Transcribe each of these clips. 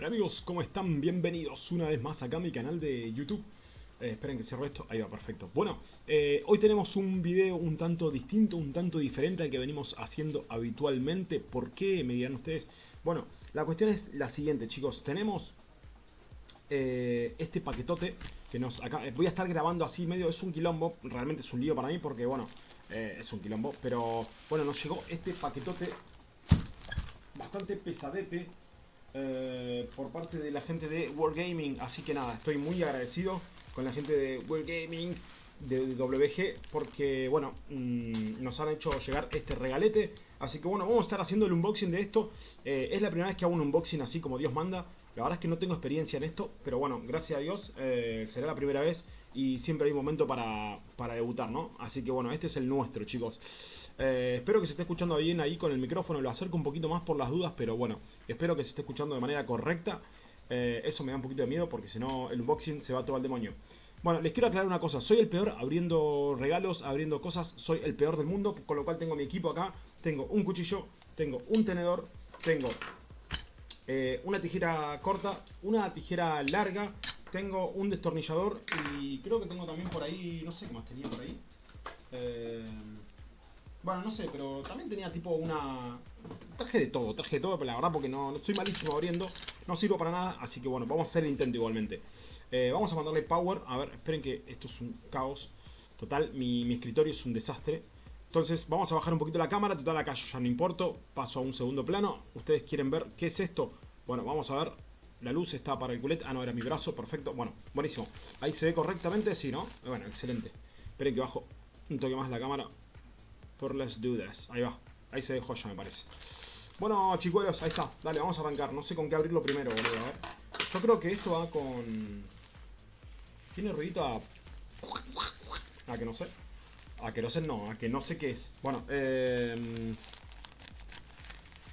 Hola amigos, ¿cómo están? Bienvenidos una vez más acá a mi canal de YouTube. Eh, esperen que cierro esto. Ahí va, perfecto. Bueno, eh, hoy tenemos un video un tanto distinto, un tanto diferente al que venimos haciendo habitualmente. ¿Por qué? Me dirán ustedes. Bueno, la cuestión es la siguiente, chicos. Tenemos eh, este paquetote que nos acá... Voy a estar grabando así medio... Es un quilombo. Realmente es un lío para mí porque, bueno, es un quilombo. Pero, bueno, nos llegó este paquetote bastante pesadete eh, por parte de la gente de Wargaming. Así que nada, estoy muy agradecido con la gente de Wargaming, de WG, porque bueno, mm, nos han hecho llegar este regalete. Así que bueno, vamos a estar haciendo el unboxing de esto. Eh, es la primera vez que hago un unboxing así como Dios manda. La verdad es que no tengo experiencia en esto, pero bueno, gracias a Dios eh, será la primera vez y siempre hay momento para, para debutar, ¿no? Así que bueno, este es el nuestro, chicos. Eh, espero que se esté escuchando bien ahí con el micrófono, lo acerco un poquito más por las dudas, pero bueno, espero que se esté escuchando de manera correcta. Eh, eso me da un poquito de miedo porque si no el unboxing se va todo al demonio. Bueno, les quiero aclarar una cosa, soy el peor abriendo regalos, abriendo cosas, soy el peor del mundo, con lo cual tengo mi equipo acá, tengo un cuchillo, tengo un tenedor, tengo eh, una tijera corta, una tijera larga, tengo un destornillador y creo que tengo también por ahí, no sé qué más tenía por ahí. Eh, bueno, no sé, pero también tenía tipo una... Traje de todo, traje de todo, pero la verdad porque no, no estoy malísimo abriendo, no sirvo para nada, así que bueno, vamos a hacer el intento igualmente. Eh, vamos a mandarle power, a ver, esperen que esto es un caos total, mi, escritorio es un desastre. Entonces vamos a bajar un poquito la cámara, total acá yo ya no importo, paso a un segundo plano. Ustedes quieren ver qué es esto, bueno, vamos a ver, la luz está para el culete, ah no, era mi brazo, perfecto, bueno, buenísimo. Ahí se ve correctamente, sí, ¿no? Bueno, excelente. Esperen que bajo un toque más la cámara, por las dudas. Ahí va. Ahí se dejó ya, me parece. Bueno, chicuelos, ahí está. Dale, vamos a arrancar. No sé con qué abrirlo primero, boludo. A ver. Yo creo que esto va con... Tiene ruidito a... A que no sé. A que no sé, no. A que no sé qué es. Bueno, eh...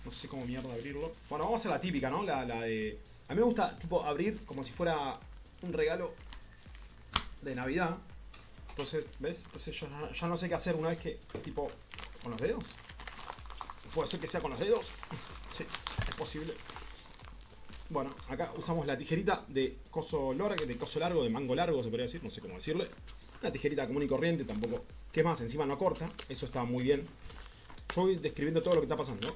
No sé cómo mierda abrirlo. Bueno, vamos a hacer la típica, ¿no? La, la de... A mí me gusta, tipo, abrir como si fuera un regalo de Navidad. Entonces, ¿ves? Entonces yo ya no sé qué hacer una vez que, tipo, con los dedos. Puede ser que sea con los dedos. Sí, es posible. Bueno, acá usamos la tijerita de coso largo, de coso largo, de mango largo, se podría decir, no sé cómo decirle. Una tijerita común y corriente, tampoco. ¿Qué más? Encima no corta, eso está muy bien. Yo voy describiendo todo lo que está pasando.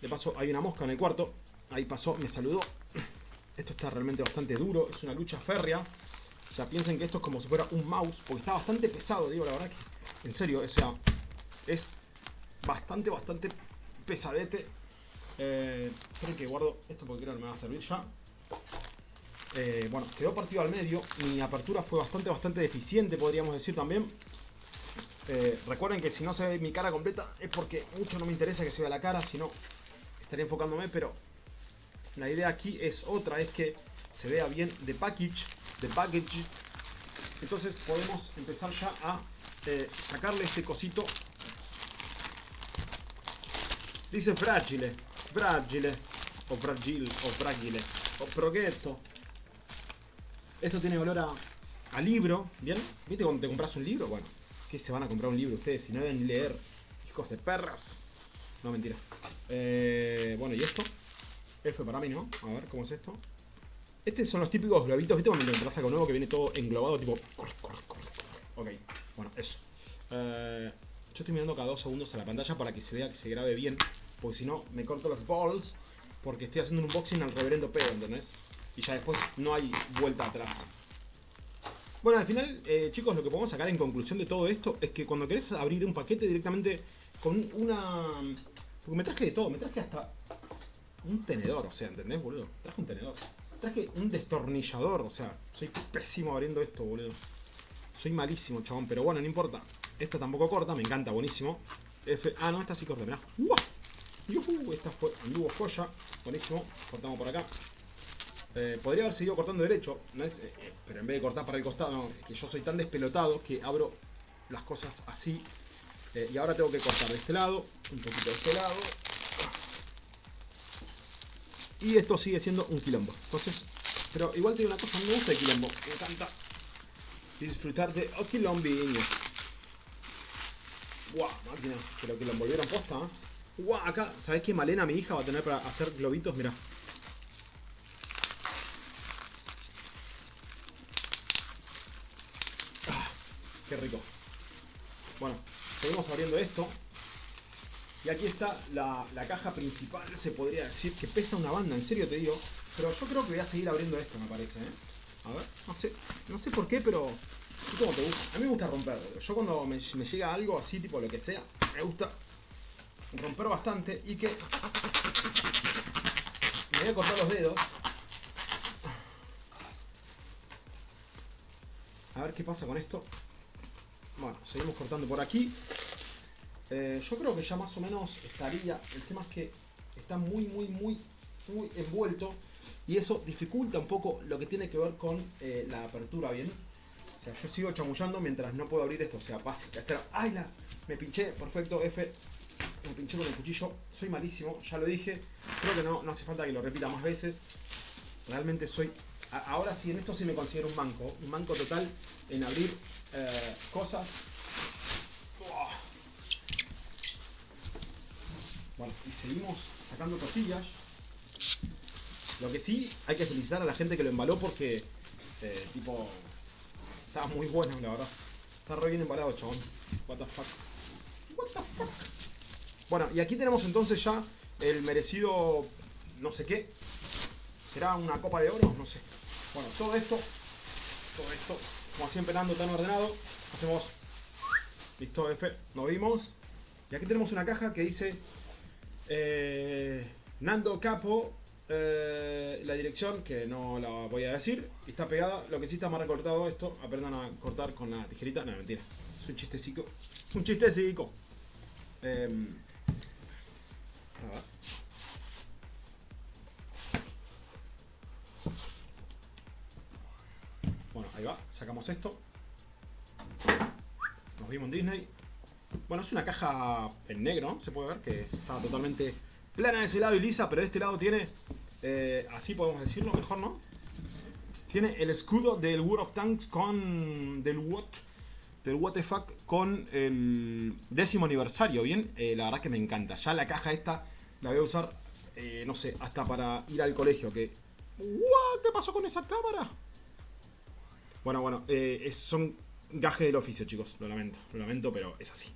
De paso, hay una mosca en el cuarto. Ahí pasó, me saludó. Esto está realmente bastante duro, es una lucha férrea. O sea, piensen que esto es como si fuera un mouse, porque está bastante pesado, digo, la verdad que... En serio, o sea, es bastante, bastante pesadete. Eh, esperen que guardo esto porque creo que me va a servir ya. Eh, bueno, quedó partido al medio. Mi apertura fue bastante, bastante deficiente, podríamos decir también. Eh, recuerden que si no se ve mi cara completa es porque mucho no me interesa que se vea la cara, si no estaría enfocándome, pero la idea aquí es otra, es que se vea bien de package, de package. Entonces podemos empezar ya a eh, sacarle este cosito. Dice fragile, fragile, o fragile, o fragile, o progetto. Esto tiene olor a, libro, ¿bien? ¿Viste cuando te compras un libro? Bueno, ¿qué se van a comprar un libro ustedes si no deben leer? Hijos de perras. No, mentira. Eh, bueno, ¿y esto? F para mí, ¿no? A ver, ¿cómo es esto? Estos son los típicos globitos, ¿viste? Cuando entras algo nuevo que viene todo englobado, tipo... Ok, bueno, eso. Eh, yo estoy mirando cada dos segundos a la pantalla para que se vea que se grabe bien. Porque si no, me corto las balls. Porque estoy haciendo un unboxing al reverendo pedo, ¿entendés? Y ya después no hay vuelta atrás. Bueno, al final, eh, chicos, lo que podemos sacar en conclusión de todo esto es que cuando querés abrir un paquete directamente con una... Porque me traje de todo, me traje hasta un tenedor, o sea, ¿entendés, boludo? Traje un tenedor. Traje un destornillador, o sea, soy pésimo abriendo esto, boludo. Soy malísimo, chabón, pero bueno, no importa. Esta tampoco corta, me encanta, buenísimo. Ah, no, esta sí corta, mirá. ¡Yuhu! Esta fue anduvo joya, buenísimo. Cortamos por acá. Eh, podría haber seguido cortando derecho, ¿no es? Eh, eh, pero en vez de cortar para el costado, que yo soy tan despelotado que abro las cosas así. y ahora tengo que cortar de este lado, un poquito de este lado, y esto sigue siendo un quilombo. Entonces, pero igual te digo una cosa, me gusta el quilombo. Me encanta disfrutar de oh, quilombiño. Guau, wow, máquina, pero que lo envolvieron posta, ¿eh? Guau, acá, ¿sabés qué Malena, mi hija, va a tener para hacer globitos? Mirá. Ah, qué rico. Bueno, seguimos abriendo esto. Y aquí está la, la, caja principal, se podría decir, que pesa una banda, en serio te digo. Pero yo creo que voy a seguir abriendo esto, me parece, ¿eh? A ver, no sé, no sé por qué, pero... ¿Cómo te gusta? A mí me gusta romper, Yo cuando me, me llega algo así, tipo lo que sea, me gusta romper bastante y que... Me voy a cortar los dedos. A ver qué pasa con esto. Bueno, seguimos cortando por aquí. Eh, yo creo que ya más o menos estaría. El tema es que está muy, muy, muy, muy envuelto. Y eso dificulta un poco lo que tiene que ver con eh, la apertura, ¿bien? Yo sigo chamullando mientras no puedo abrir esto. O sea, básica. ¡Ay, la! Me pinché. Perfecto, F. Me pinché con el cuchillo. Soy malísimo, ya lo dije. Creo que no, no hace falta que lo repita más veces. Realmente soy... Ahora sí, en esto sí me considero un manco. Un manco total en abrir eh, cosas. Bueno, y seguimos sacando cosillas. Lo que sí, hay que felicitar a la gente que lo embaló porque, eh, tipo, estaba muy bueno, la verdad. Está re bien embalado, chabón. What the fuck. What the fuck. Bueno, y aquí tenemos entonces ya el merecido no sé qué. ¿Será una copa de oro? No sé. Bueno, todo esto, todo esto, como siempre dando tan ordenado, hacemos, listo, F, nos vimos. Y aquí tenemos una caja que dice eh, Nando Capo eh, la dirección, que no la voy a decir, está pegada. Lo que sí está más recortado esto, aprendan a cortar con la tijerita. No, mentira. Es un chistecico. Un chistecico. Eh, bueno, ahí va. Sacamos esto. Nos vimos en Disney. Bueno, es una caja en negro, se puede ver que está totalmente plana de ese lado y lisa, pero de este lado tiene, eh, así podemos decirlo, mejor no. Tiene el escudo del World of Tanks con, del What, del What the fuck con el décimo aniversario, ¿bien? Eh, la verdad que me encanta. Ya la caja esta la voy a usar, eh, no sé, hasta para ir al colegio, que... ¿Qué pasó con esa cámara? Bueno, bueno, son gajes del oficio, chicos. Lo lamento, lo lamento, pero es así.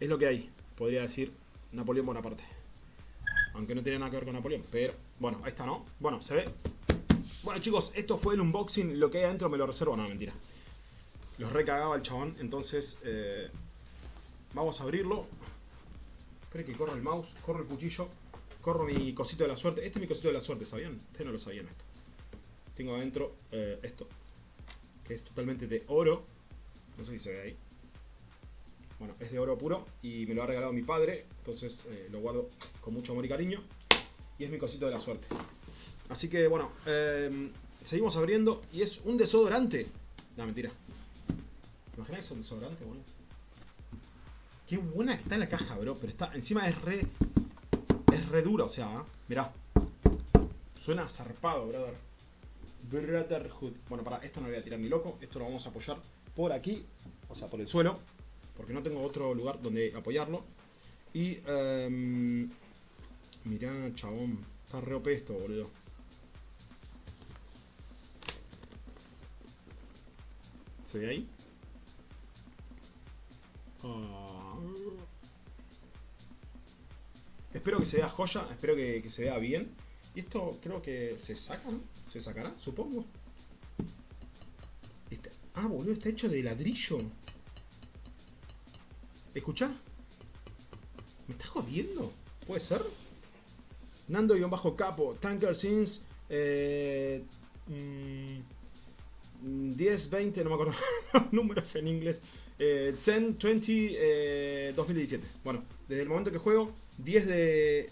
Es lo que hay, podría decir Napoleón Bonaparte. Aunque no tiene nada que ver con Napoleón. Pero, bueno, ahí está, ¿no? Bueno, se ve. Bueno, chicos, esto fue el unboxing. Lo que hay adentro me lo reservo. No, mentira. Los recagaba el chabón. Entonces, eh, vamos a abrirlo. Espera que corro el mouse, corro el cuchillo, corro mi cosito de la suerte. Este es mi cosito de la suerte, ¿sabían? Ustedes no lo sabían esto. Tengo adentro eh, esto, que es totalmente de oro. No sé si se ve ahí. Bueno, es de oro puro y me lo ha regalado mi padre, entonces eh, lo guardo con mucho amor y cariño. Y es mi cosito de la suerte. Así que bueno, eh, seguimos abriendo y es un desodorante. No, mentira. ¿Imaginas que es un desodorante, boludo? Qué buena que está en la caja, bro. Pero está, encima es re... Es re dura, o sea, ¿eh? mirá. Suena zarpado, brother. Brotherhood. Bueno, para, esto no lo voy a tirar ni loco. Esto lo vamos a apoyar por aquí. O sea, por el suelo porque no tengo otro lugar donde apoyarlo. Y, um, mirá, chabón, está re esto, boludo. ¿Se ve ahí? Ah. Espero que se vea joya, espero que, se vea bien. Y esto creo que se saca, ¿no? Se sacará, supongo. Este, ah, boludo, está hecho de ladrillo. ¿Escucha? ¿Me estás jodiendo? ¿Puede ser? Nando-capo, Tanker Sins, eh, 10, mm, 20, no me acuerdo los números en inglés. 10, 20, 2017. Bueno, desde el momento que juego, 10 de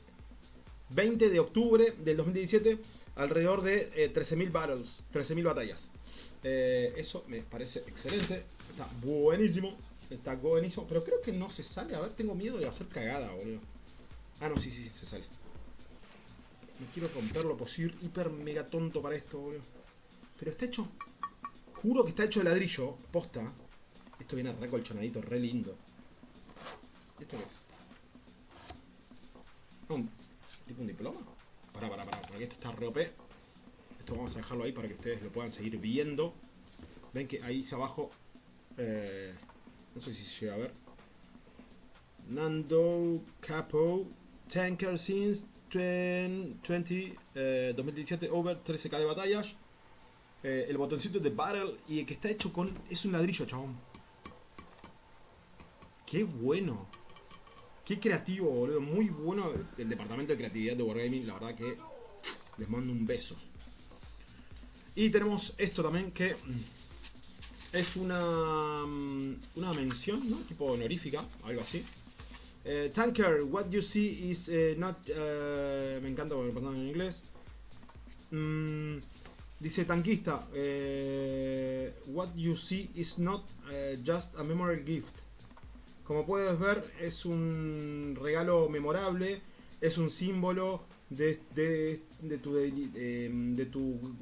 20 de octubre del 2017, alrededor de 13.000 eh, battles, 13.000 batallas. Eh, eso me parece excelente, está buenísimo. Está buenísimo. Pero creo que no se sale. A ver, tengo miedo de hacer cagada, boludo. Ah, no, sí, sí, se sale. No quiero romperlo, pues soy hiper mega tonto para esto, boludo. Pero está hecho... Juro que está hecho de ladrillo, posta. Esto viene recolchonadito, re lindo. ¿Esto qué es? ¿Un, ¿Tipo un diploma? Pará, pará, pará, porque esto está re OP. Esto vamos a dejarlo ahí para que ustedes lo puedan seguir viendo. Ven que ahí abajo Eh, no sé si se llega a ver. Nando Capo. Tanker since 20, 2017 over 13k de batallas. Eh, el botoncito de Battle y que está hecho con... Es un ladrillo, chabón. Qué bueno. Qué creativo, boludo. Muy bueno el departamento de creatividad de Wargaming. La verdad que les mando un beso. Y tenemos esto también que es una, mm, una mención, ¿no? Tipo honorífica, algo así. Eh, tanker, what you see is eh, not... Eh, me encanta porque me en inglés. Mm, dice tanquista, what you see is not just a memorable gift. Como puedes ver, es un regalo memorable, es un símbolo de, de, tu, de, tu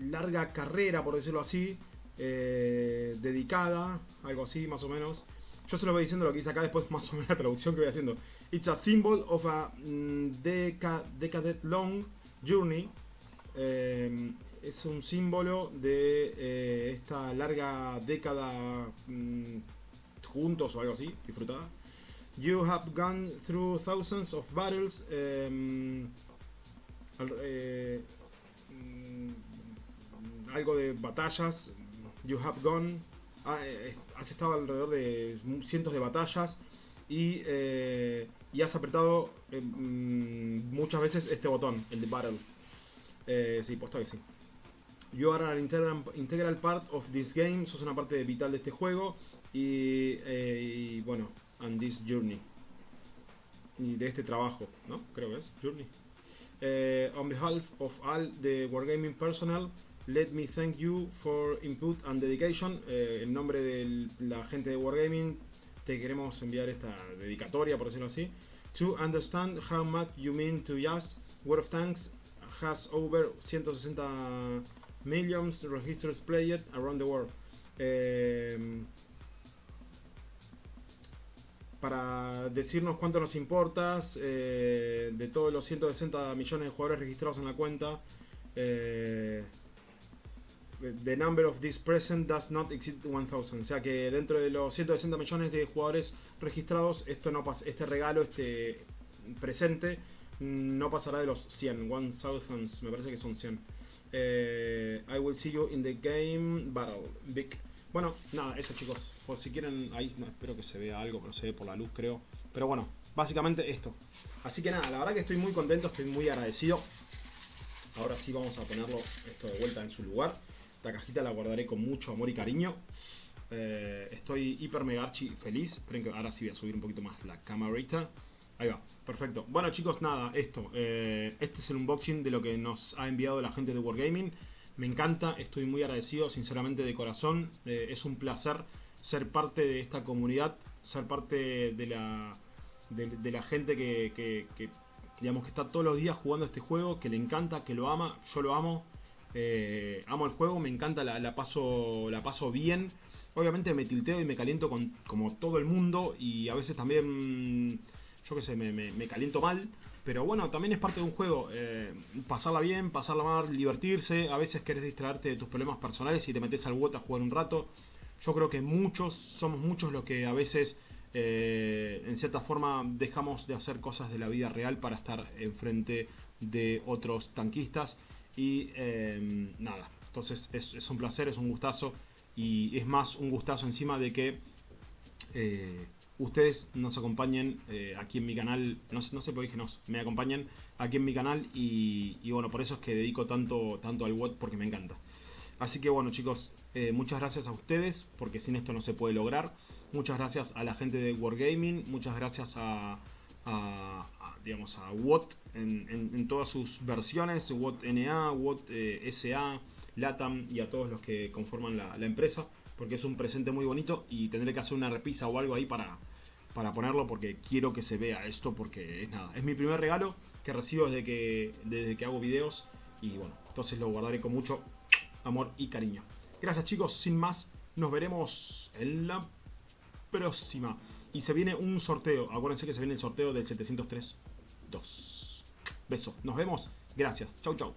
larga carrera, por decirlo así, eh, dedicada, algo así más o menos. Yo se lo voy diciendo lo que dice acá, después más o menos la traducción que voy haciendo. It's a symbol of a mm, decade long journey. Eh, es un símbolo de eh, esta larga década mm, juntos o algo así, disfrutada. You have gone through thousands of battles. Um, algo de batallas. You have gone. Ah, eh, eh, has estado alrededor de cientos de batallas y, eh, y has apretado mm, muchas veces este botón, el de Battle. Eh, sí, puesto que sí. You are an integral, part of this game. Sos una parte vital de este juego. Y, y bueno, and this journey. Y de este trabajo, ¿no? Creo que es Journey. on behalf of all the Wargaming personnel, Let me thank you for input and dedication. Eh, en nombre de la gente de Wargaming, te queremos enviar esta dedicatoria, por decirlo así. To understand how much you mean to us, World of Tanks has over 160 millions registers played around the world. Eh, para decirnos cuánto nos importas eh, de todos los 160 millones de jugadores registrados en la cuenta. Eh, the number of this present does not exceed 1000. O sea que dentro de los 160 millones de jugadores registrados, esto no pasa, este regalo, este presente, no pasará de los 100. 1000, me parece que son 100. Eh, I will see you in the game battle. Big. Bueno, nada, eso chicos. Por si quieren, ahí no, espero que se vea algo, pero se ve por la luz creo. Pero bueno, básicamente esto. Así que nada, la verdad que estoy muy contento, estoy muy agradecido. Ahora sí vamos a ponerlo esto de vuelta en su lugar. Esta cajita la guardaré con mucho amor y cariño. Eh, estoy hiper mega archi feliz. Que ahora sí voy a subir un poquito más la camarita. Ahí va, perfecto. Bueno chicos, nada, esto. Eh, este es el unboxing de lo que nos ha enviado la gente de Wargaming. Me encanta, estoy muy agradecido, sinceramente de corazón. Eh, es un placer ser parte de esta comunidad, ser parte de la, de, la gente que, digamos, que está todos los días jugando este juego, que le encanta, que lo ama. Yo lo amo. Eh, amo el juego, me encanta, la, paso, la paso bien. Obviamente me tilteo y me caliento con, como todo el mundo y a veces también, yo qué sé, me, caliento mal. Pero bueno, también es parte de un juego. Eh, pasarla bien, pasarla mal, divertirse. A veces querés distraerte de tus problemas personales y te metes al WOT a jugar un rato. Yo creo que muchos, somos muchos los que a veces, eh, en cierta forma, dejamos de hacer cosas de la vida real para estar enfrente de otros tanquistas. Y em, nada, entonces es, un placer, es un gustazo. Y es más un gustazo encima de que eh, ustedes nos acompañen eh, aquí en mi canal. No, sé por qué dije nos, me acompañen aquí en mi canal. Y, bueno, por eso es que dedico tanto, tanto al WOT porque me encanta. Así que bueno chicos, eh, muchas gracias a ustedes porque sin esto no se puede lograr. Muchas gracias a la gente de Wargaming, muchas gracias a, digamos, a WOT en, todas sus versiones, WOT NA, WOT eh, SA, LATAM y a todos los que conforman la, empresa, porque es un presente muy bonito y tendré que hacer una repisa o algo ahí para, para ponerlo porque quiero que se vea esto porque es nada, es mi primer regalo que recibo desde que, desde que hago videos y bueno, entonces lo guardaré con mucho amor y cariño. Gracias chicos, sin más, nos veremos en la próxima. Y se viene un sorteo. Acuérdense que se viene el sorteo del 703-2. Beso. Nos vemos. Gracias. Chau, chau.